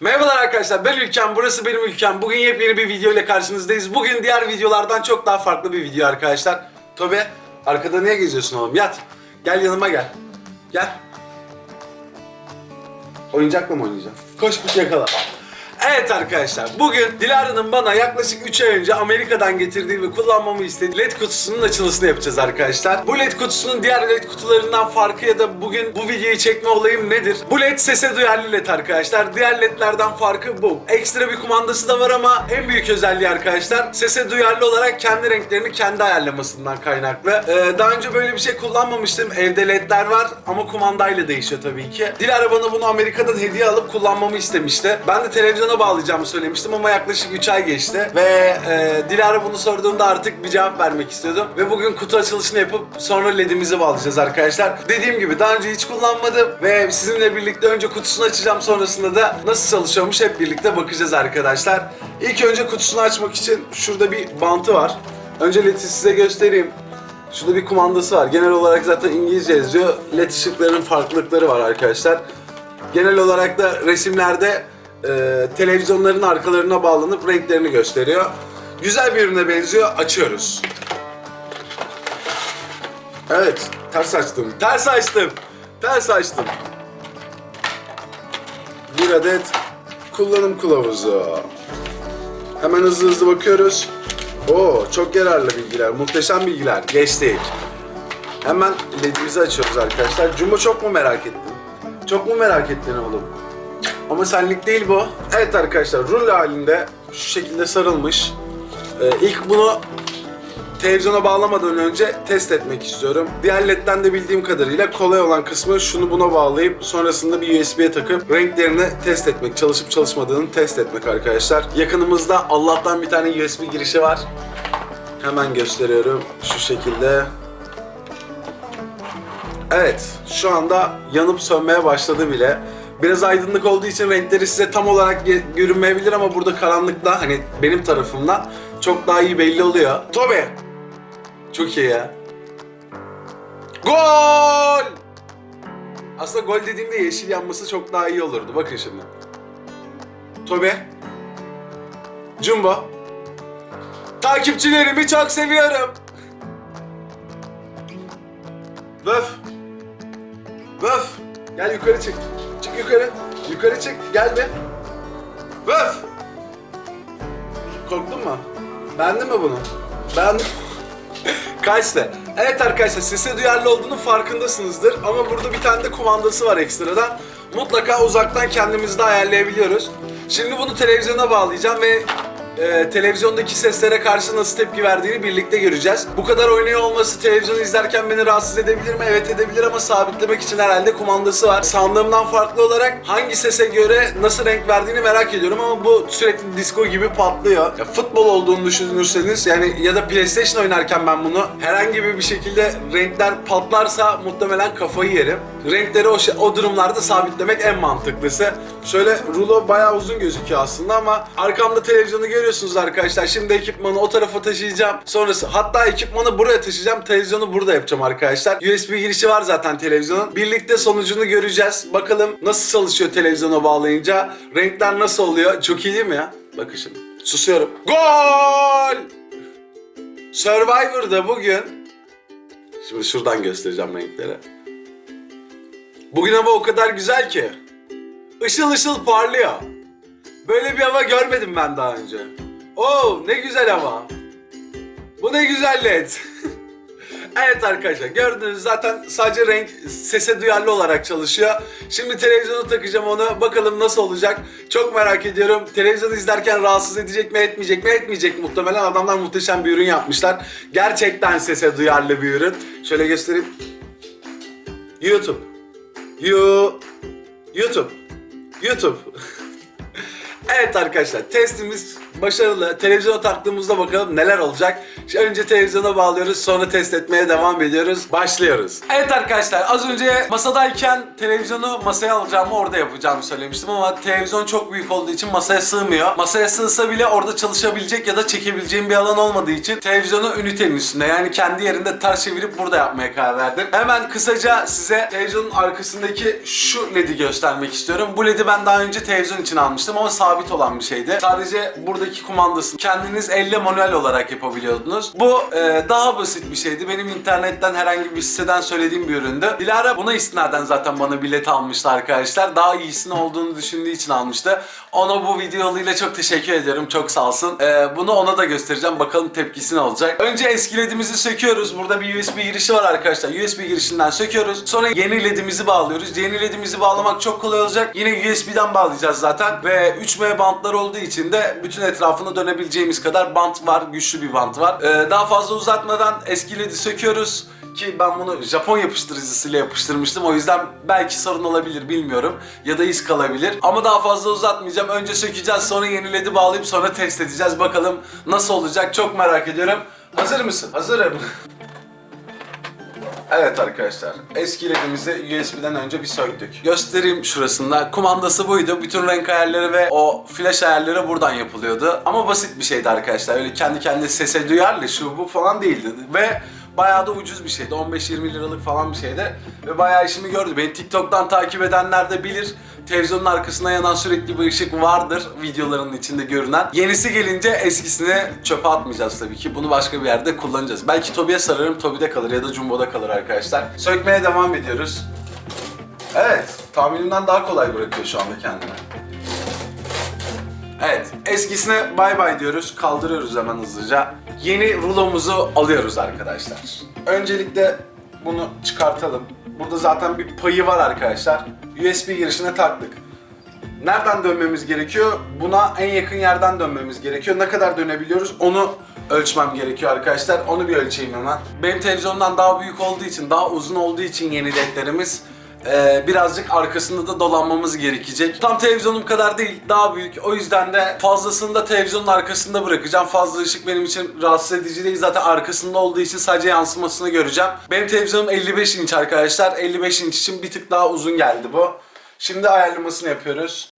Merhabalar arkadaşlar ben Ülkem. Burası benim ülkem. Bugün yepyeni bir video ile karşınızdayız. Bugün diğer videolardan çok daha farklı bir video arkadaşlar. Tobe arkada niye geziyorsun oğlum? Yat. Gel yanıma gel. Gel. Oyuncakla mı oynayacaksın? Koş kuş yakala Evet arkadaşlar bugün Dilara'nın bana yaklaşık 3 ay önce Amerika'dan getirdiği ve kullanmamı istediği LED kutusunun açılışını yapacağız arkadaşlar. Bu LED kutusunun diğer LED kutularından farkı ya da bugün bu videoyu çekme olayım nedir? Bu LED sese duyarlı LED arkadaşlar. Diğer LED'lerden farkı bu. Ekstra bir kumandası da var ama en büyük özelliği arkadaşlar sese duyarlı olarak kendi renklerini kendi ayarlamasından kaynaklı. Ee, daha önce böyle bir şey kullanmamıştım. Evde LED'ler var ama kumandayla değişiyor tabii ki. Dilara bana bunu Amerika'dan hediye alıp kullanmamı istemişti. Ben de televizyona bağlayacağımı söylemiştim ama yaklaşık 3 ay geçti. Ve e, Dilara bunu sorduğunda artık bir cevap vermek istiyordum. Ve bugün kutu açılışını yapıp sonra LED'imizi bağlayacağız arkadaşlar. Dediğim gibi daha önce hiç kullanmadım ve sizinle birlikte önce kutusunu açacağım sonrasında da nasıl çalışıyormuş hep birlikte bakacağız arkadaşlar. İlk önce kutusunu açmak için şurada bir bantı var. Önce LED'i size göstereyim. Şurada bir kumandası var. Genel olarak zaten İngilizce yazıyor. LED ışıklarının farklılıkları var arkadaşlar. Genel olarak da resimlerde e, televizyonların arkalarına bağlanıp renklerini gösteriyor. Güzel bir ürüne benziyor. Açıyoruz. Evet, ters açtım. Ters açtım. Ters açtım. Bir adet kullanım kılavuzu. Hemen hızlı hızlı bakıyoruz. Oo, çok yararlı bilgiler, muhteşem bilgiler. Geçtik. Hemen ledimizi açıyoruz arkadaşlar. Jumbo çok mu merak ettin? Çok mu merak ettin oğlum? Ama senlik değil bu. Evet arkadaşlar rulo halinde şu şekilde sarılmış. Ee, ilk bunu televizyona bağlamadan önce test etmek istiyorum. Diğer ledden de bildiğim kadarıyla kolay olan kısmı şunu buna bağlayıp sonrasında bir USB'ye takıp renklerini test etmek, çalışıp çalışmadığını test etmek arkadaşlar. Yakınımızda Allah'tan bir tane USB girişi var. Hemen gösteriyorum şu şekilde. Evet, şu anda yanıp sönmeye başladı bile. Biraz aydınlık olduğu için renkleri size tam olarak görünmeyebilir ama burada karanlıkta hani benim tarafımdan çok daha iyi belli oluyor. Tobe! Çok iyi ya. Gol! Aslında gol dediğimde yeşil yanması çok daha iyi olurdu. Bakın şimdi. Tobe. Jumbo. Takipçilerimi çok seviyorum. Vöf. Vöf. Gel yukarı çık. Çık yukarı. Yukarı çık. Gel be. Vöf. Korktun mu? Beğendin mi bunu? Beğendim. Kaçtı. Evet arkadaşlar sese duyarlı olduğunu farkındasınızdır ama burada bir tane de kumandası var ekstradan. Mutlaka uzaktan kendimizi de ayarlayabiliyoruz. Şimdi bunu televizyona bağlayacağım ve e, televizyondaki seslere karşı nasıl tepki verdiğini birlikte göreceğiz. Bu kadar oynuyor olması televizyon izlerken beni rahatsız edebilir mi? Evet edebilir ama sabitlemek için herhalde kumandası var. Sandığımdan farklı olarak hangi sese göre nasıl renk verdiğini merak ediyorum ama bu sürekli disco gibi patlıyor. Ya, futbol olduğunu düşünürseniz yani ya da PlayStation oynarken ben bunu herhangi bir şekilde renkler patlarsa muhtemelen kafayı yerim. Renkleri o, şey- o durumlarda sabitlemek en mantıklısı. Şöyle rulo bayağı uzun gözüküyor aslında ama arkamda televizyonu görüyorsunuz arkadaşlar. Şimdi ekipmanı o tarafa taşıyacağım. Sonrası hatta ekipmanı buraya taşıyacağım. Televizyonu burada yapacağım arkadaşlar. USB girişi var zaten televizyonun. Birlikte sonucunu göreceğiz. Bakalım nasıl çalışıyor televizyona bağlayınca. Renkler nasıl oluyor? Çok iyi değil mi ya? Bakın şimdi. Susuyorum. Gol! Survivor'da bugün Şimdi şuradan göstereceğim renkleri. Bugün hava o kadar güzel ki. Işıl ışıl parlıyor. Böyle bir hava görmedim ben daha önce. Oo ne güzel hava. Bu ne güzel led. evet arkadaşlar gördünüz zaten sadece renk sese duyarlı olarak çalışıyor. Şimdi televizyonu takacağım onu. Bakalım nasıl olacak. Çok merak ediyorum. Televizyonu izlerken rahatsız edecek mi etmeyecek mi etmeyecek muhtemelen. Adamlar muhteşem bir ürün yapmışlar. Gerçekten sese duyarlı bir ürün. Şöyle göstereyim. YouTube. You YouTube. YouTube. evet arkadaşlar testimiz başarılı. Televizyona taktığımızda bakalım neler olacak. Önce televizyona bağlıyoruz sonra test etmeye devam ediyoruz. Başlıyoruz. Evet arkadaşlar az önce masadayken televizyonu masaya alacağımı orada yapacağımı söylemiştim ama televizyon çok büyük olduğu için masaya sığmıyor. Masaya sığsa bile orada çalışabilecek ya da çekebileceğim bir alan olmadığı için televizyonu ünitenin üstünde yani kendi yerinde ters çevirip burada yapmaya karar verdim. Hemen kısaca size televizyonun arkasındaki şu LED'i göstermek istiyorum. Bu LED'i ben daha önce televizyon için almıştım ama sabit olan bir şeydi. Sadece buradaki kumandasını kendiniz elle manuel olarak yapabiliyordunuz. Bu e, daha basit bir şeydi. Benim internetten herhangi bir siteden söylediğim bir üründü. Dilara buna istinaden zaten bana bilet almıştı arkadaşlar. Daha iyisini olduğunu düşündüğü için almıştı. Ona bu video çok teşekkür ediyorum. Çok sağ olsun. E, bunu ona da göstereceğim. Bakalım tepkisi ne olacak. Önce eski LED'imizi söküyoruz. Burada bir USB girişi var arkadaşlar. USB girişinden söküyoruz. Sonra yeni LED'imizi bağlıyoruz. Yeni LED'imizi bağlamak çok kolay olacak. Yine USB'den bağlayacağız zaten. Ve 3M bantlar olduğu için de bütün etrafını dönebileceğimiz kadar bant var. Güçlü bir bant var. Ee, daha fazla uzatmadan eski LED'i söküyoruz. Ki ben bunu Japon yapıştırıcısıyla yapıştırmıştım. O yüzden belki sorun olabilir bilmiyorum. Ya da iz kalabilir. Ama daha fazla uzatmayacağım. Önce sökeceğiz sonra yeni LED'i bağlayıp sonra test edeceğiz. Bakalım nasıl olacak çok merak ediyorum. Hazır mısın? Hazırım. Evet arkadaşlar, eski LED'imizi USB'den önce bir söktük. Göstereyim şurasında. Kumandası buydu. Bütün renk ayarları ve o flash ayarları buradan yapılıyordu. Ama basit bir şeydi arkadaşlar. Öyle kendi kendine sese duyarlı şu bu falan değildi. Ve bayağı da ucuz bir şeydi. 15-20 liralık falan bir şeydi. Ve bayağı işimi gördü. Beni TikTok'tan takip edenler de bilir. Televizyonun arkasına yanan sürekli bir ışık vardır videoların içinde görünen. Yenisi gelince eskisini çöpe atmayacağız tabii ki. Bunu başka bir yerde kullanacağız. Belki Tobi'ye sararım, Tobi'de kalır ya da Jumbo'da kalır arkadaşlar. Sökmeye devam ediyoruz. Evet, tahminimden daha kolay bırakıyor şu anda kendini. Evet, eskisine bay bay diyoruz. Kaldırıyoruz hemen hızlıca. Yeni rulomuzu alıyoruz arkadaşlar. Öncelikle bunu çıkartalım. Burada zaten bir payı var arkadaşlar. USB girişine taktık. Nereden dönmemiz gerekiyor? Buna en yakın yerden dönmemiz gerekiyor. Ne kadar dönebiliyoruz onu ölçmem gerekiyor arkadaşlar. Onu bir ölçeyim hemen. Benim televizyondan daha büyük olduğu için, daha uzun olduğu için yeni ledlerimiz ee, birazcık arkasında da dolanmamız gerekecek. Tam televizyonum kadar değil, daha büyük. O yüzden de fazlasını da televizyonun arkasında bırakacağım. Fazla ışık benim için rahatsız edici değil. Zaten arkasında olduğu için sadece yansımasını göreceğim. Benim televizyonum 55 inç arkadaşlar. 55 inç için bir tık daha uzun geldi bu. Şimdi ayarlamasını yapıyoruz.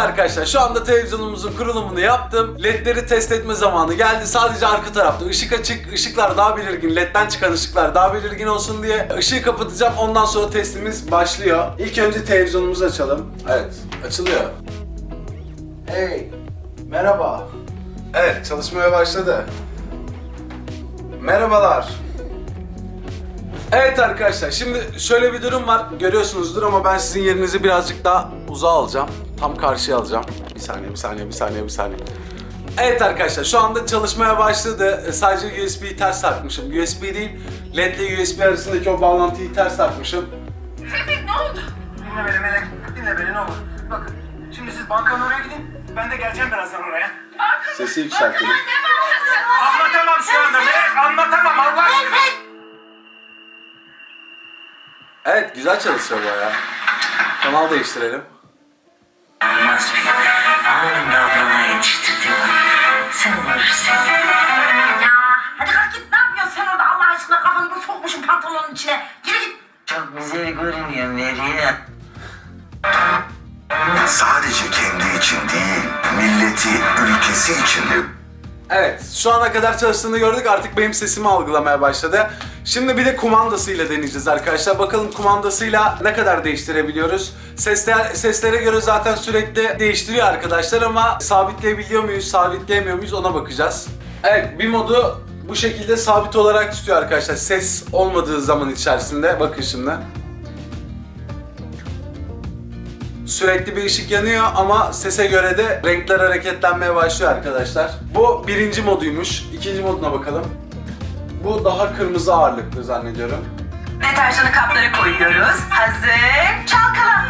Arkadaşlar şu anda televizyonumuzun kurulumunu yaptım. LED'leri test etme zamanı geldi. Sadece arka tarafta ışık açık, ışıklar daha belirgin, LED'den çıkan ışıklar daha belirgin olsun diye ışığı kapatacağım. Ondan sonra testimiz başlıyor. İlk önce televizyonumuzu açalım. Evet, açılıyor. Hey, merhaba. Evet, çalışmaya başladı. Merhabalar. Evet arkadaşlar şimdi şöyle bir durum var görüyorsunuzdur ama ben sizin yerinizi birazcık daha uzağa alacağım. Tam karşıya alacağım. Bir saniye bir saniye bir saniye bir saniye. Evet arkadaşlar şu anda çalışmaya başladı. E, Sadece USB'yi ters takmışım. USB değil LED ile USB arasındaki o bağlantıyı ters takmışım. Tevfik ne oldu? Dinle beni Melek, dinle beni ne olur. Bakın, şimdi siz bankanın oraya gidin, ben de geleceğim birazdan oraya. Sesi yükseltelim. Anlatamam şu anda Melek, anlatamam Allah aşkına. Evet güzel çalışıyor bayağı. Kanal değiştirelim. Olmaz. Ya hadi kalk git ne yapıyorsun sen orada Allah aşkına kafanı da sokmuşsun pantolonun içine. Gir git. Çok güzel görünüyor Meryem. Sadece kendi için değil, milleti, ülkesi için de Evet, şu ana kadar çalıştığını gördük. Artık benim sesimi algılamaya başladı. Şimdi bir de kumandasıyla deneyeceğiz arkadaşlar. Bakalım kumandasıyla ne kadar değiştirebiliyoruz. Sesler, seslere göre zaten sürekli değiştiriyor arkadaşlar ama sabitleyebiliyor muyuz, sabitleyemiyor muyuz ona bakacağız. Evet, bir modu bu şekilde sabit olarak tutuyor arkadaşlar. Ses olmadığı zaman içerisinde. Bakın şimdi. Sürekli bir ışık yanıyor ama sese göre de renkler hareketlenmeye başlıyor arkadaşlar. Bu birinci moduymuş. İkinci moduna bakalım. Bu daha kırmızı ağırlıklı zannediyorum. Deterjanı kaplara koyuyoruz. Hazır. Çalkala.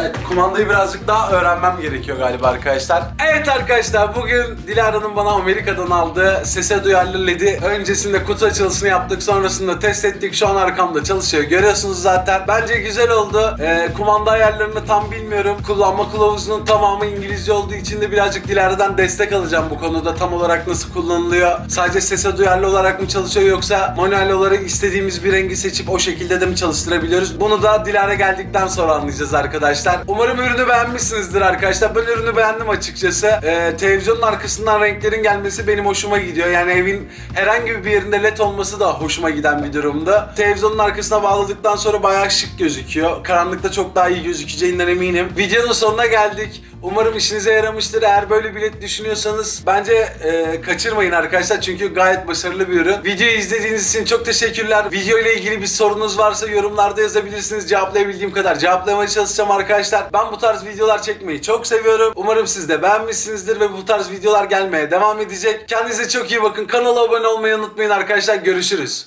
Evet, kumandayı birazcık daha öğrenmem gerekiyor galiba arkadaşlar. Evet arkadaşlar, bugün Dilara'nın bana Amerika'dan aldığı sese duyarlı LED'i öncesinde kutu açılışını yaptık, sonrasında test ettik. Şu an arkamda çalışıyor. Görüyorsunuz zaten. Bence güzel oldu. Ee, kumanda ayarlarını tam bilmiyorum. Kullanma kılavuzunun tamamı İngilizce olduğu için de birazcık Dilara'dan destek alacağım bu konuda. Tam olarak nasıl kullanılıyor? Sadece sese duyarlı olarak mı çalışıyor yoksa manuel olarak istediğimiz bir rengi seçip o şekilde de mi çalıştırabiliyoruz? Bunu da Dilara geldikten sonra anlayacağız arkadaşlar. Umarım ürünü beğenmişsinizdir arkadaşlar. Ben ürünü beğendim açıkçası. Ee, televizyonun arkasından renklerin gelmesi benim hoşuma gidiyor. Yani evin herhangi bir yerinde led olması da hoşuma giden bir durumda. Televizyonun arkasına bağladıktan sonra bayağı şık gözüküyor. Karanlıkta çok daha iyi gözükeceğinden eminim. Videonun sonuna geldik. Umarım işinize yaramıştır. Eğer böyle bir led düşünüyorsanız bence e, kaçırmayın arkadaşlar. Çünkü gayet başarılı bir ürün. Videoyu izlediğiniz için çok teşekkürler. Video ile ilgili bir sorunuz varsa yorumlarda yazabilirsiniz. Cevaplayabildiğim kadar cevaplamaya çalışacağım arkadaşlar. Ben bu tarz videolar çekmeyi çok seviyorum. Umarım siz de beğenmişsinizdir ve bu tarz videolar gelmeye devam edecek. Kendinize çok iyi bakın. Kanala abone olmayı unutmayın arkadaşlar. Görüşürüz.